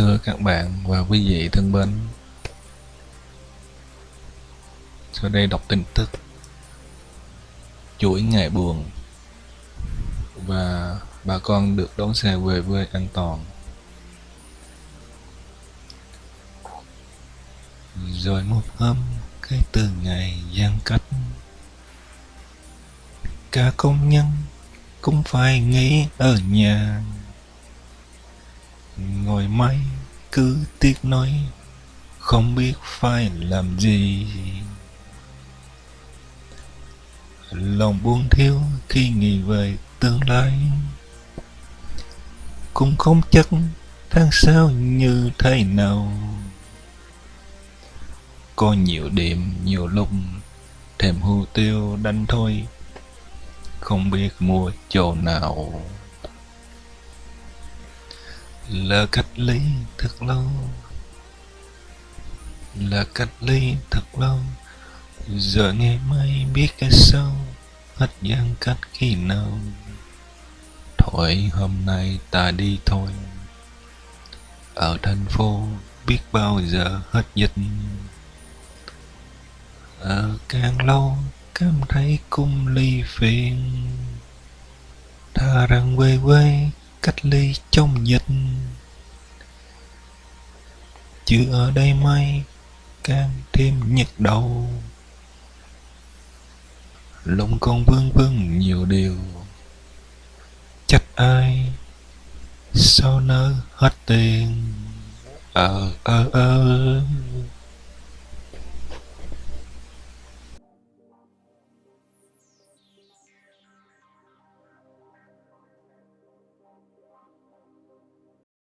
Thưa các bạn và quý vị thân mến. Sau đây đọc tin tức. Chuỗi ngày buồn. Và bà con được đón xe về quê an toàn. Rồi một hôm, cái từ ngày giãn cách. Cả công nhân cũng phải nghỉ ở nhà. Ngồi máy cứ tiếc nói không biết phải làm gì. Lòng buông thiếu khi nghĩ về tương lai, cũng không chắc tháng sau như thế nào. Có nhiều điểm nhiều lúc, thèm hưu tiêu đánh thôi, không biết mua chỗ nào là cách ly thật lâu. Là cách ly thật lâu. Giờ ngày mai biết cái sau. Hết giãn cách khi nào. Thôi, hôm nay ta đi thôi. Ở thành phố biết bao giờ hết dịch. Ở càng lâu, cảm thấy cung ly phiền. Tha rằng quê quê cách ly trong dịch. Chứ ở đây may càng thêm nhức đầu. Lòng con vương vương nhiều điều. Trách ai, sao nỡ hết tiền? Ờ ờ ờ.